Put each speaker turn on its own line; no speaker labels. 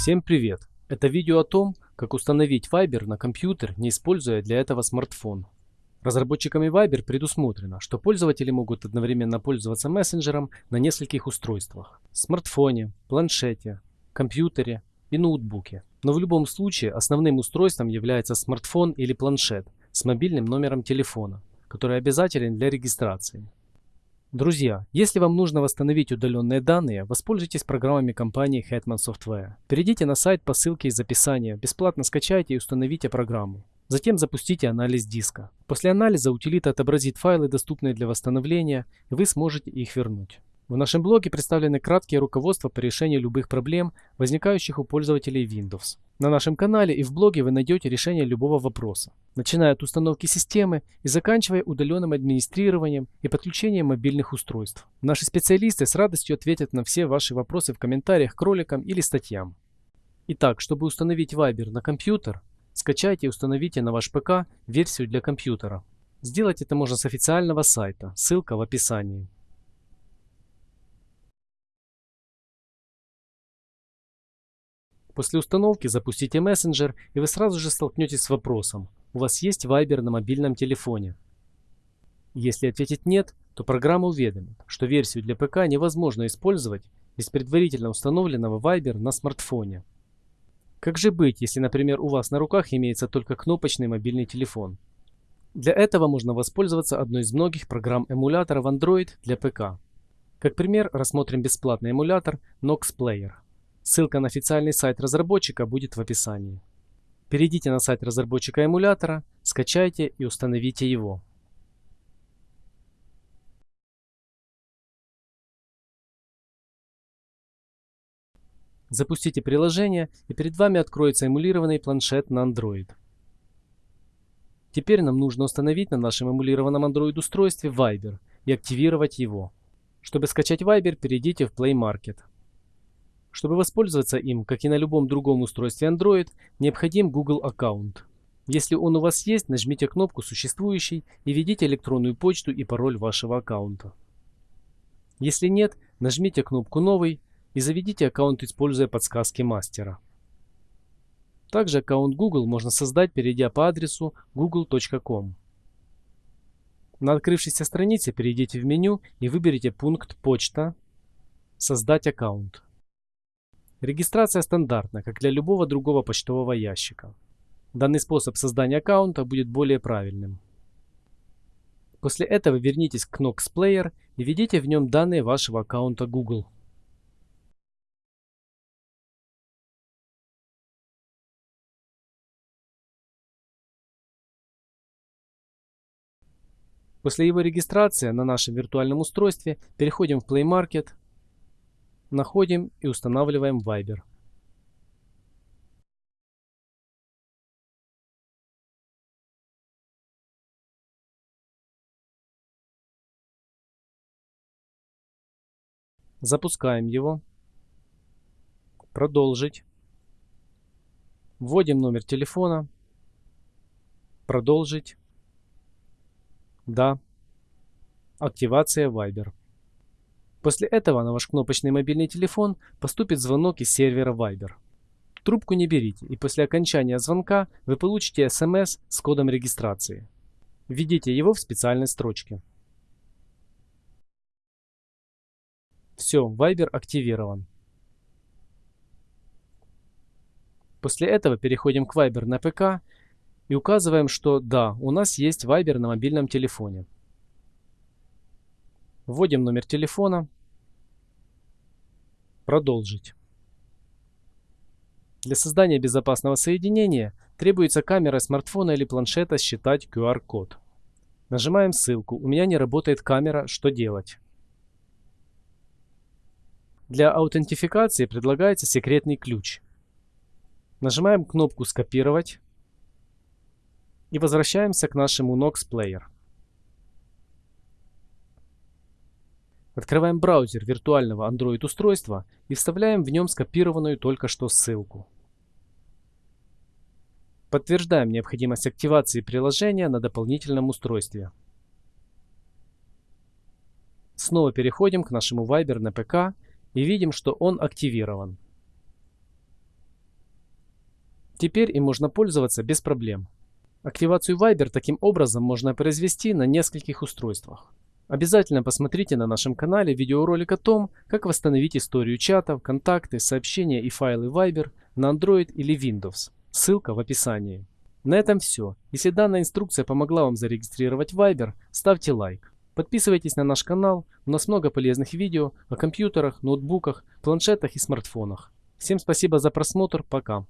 Всем привет! Это видео о том, как установить Viber на компьютер, не используя для этого смартфон. Разработчиками Viber предусмотрено, что пользователи могут одновременно пользоваться мессенджером на нескольких устройствах – смартфоне, планшете, компьютере и ноутбуке. Но в любом случае основным устройством является смартфон или планшет с мобильным номером телефона, который обязателен для регистрации. Друзья, если вам нужно восстановить удаленные данные, воспользуйтесь программами компании Hetman Software. Перейдите на сайт по ссылке из описания, бесплатно скачайте и установите программу. Затем запустите анализ диска. После анализа утилита отобразит файлы, доступные для восстановления, и вы сможете их вернуть. В нашем блоге представлены краткие руководства по решению любых проблем, возникающих у пользователей Windows. На нашем канале и в блоге вы найдете решение любого вопроса, начиная от установки системы и заканчивая удаленным администрированием и подключением мобильных устройств. Наши специалисты с радостью ответят на все ваши вопросы в комментариях к роликам или статьям. Итак, чтобы установить Viber на компьютер, скачайте и установите на ваш ПК версию для компьютера. Сделать это можно с официального сайта, ссылка в описании. После установки запустите мессенджер и вы сразу же столкнетесь с вопросом, у вас есть Viber на мобильном телефоне? Если ответить нет, то программа уведомит, что версию для ПК невозможно использовать без предварительно установленного Viber на смартфоне. Как же быть, если, например, у вас на руках имеется только кнопочный мобильный телефон? Для этого можно воспользоваться одной из многих программ эмуляторов Android для ПК. Как пример рассмотрим бесплатный эмулятор Nox Player. Ссылка на официальный сайт разработчика будет в описании. Перейдите на сайт разработчика эмулятора, скачайте и установите его. Запустите приложение и перед вами откроется эмулированный планшет на Android. Теперь нам нужно установить на нашем эмулированном Android устройстве Viber и активировать его. Чтобы скачать Viber, перейдите в Play Market. Чтобы воспользоваться им, как и на любом другом устройстве Android, необходим Google аккаунт. Если он у вас есть, нажмите кнопку «Существующий» и введите электронную почту и пароль вашего аккаунта. Если нет, нажмите кнопку «Новый» и заведите аккаунт, используя подсказки мастера. Также аккаунт Google можно создать, перейдя по адресу google.com. На открывшейся странице перейдите в меню и выберите пункт «Почта», «Создать аккаунт». Регистрация стандартна, как для любого другого почтового ящика. Данный способ создания аккаунта будет более правильным. После этого вернитесь к Knox Player и введите в нем данные вашего аккаунта Google. После его регистрации на нашем виртуальном устройстве переходим в Play Market Находим и устанавливаем Viber. Запускаем его. Продолжить. Вводим номер телефона. Продолжить. Да. Активация Viber. После этого на ваш кнопочный мобильный телефон поступит звонок из сервера Viber. Трубку не берите, и после окончания звонка вы получите смс с кодом регистрации. Введите его в специальной строчке. Все, Viber активирован. После этого переходим к Viber на ПК и указываем, что да, у нас есть Viber на мобильном телефоне. Вводим номер телефона. Продолжить. Для создания безопасного соединения требуется камера смартфона или планшета считать QR-код. Нажимаем ссылку «У меня не работает камера. Что делать?» Для аутентификации предлагается секретный ключ. Нажимаем кнопку «Скопировать» и возвращаемся к нашему Nox Player. Открываем браузер виртуального Android устройства и вставляем в нем скопированную только что ссылку. Подтверждаем необходимость активации приложения на дополнительном устройстве. Снова переходим к нашему Viber на ПК и видим, что он активирован. Теперь им можно пользоваться без проблем. Активацию Viber таким образом можно произвести на нескольких устройствах. Обязательно посмотрите на нашем канале видеоролик о том, как восстановить историю чатов, контакты, сообщения и файлы Viber на Android или Windows. Ссылка в описании. На этом все. Если данная инструкция помогла вам зарегистрировать Viber, ставьте лайк. Подписывайтесь на наш канал, у нас много полезных видео о компьютерах, ноутбуках, планшетах и смартфонах. Всем спасибо за просмотр, пока.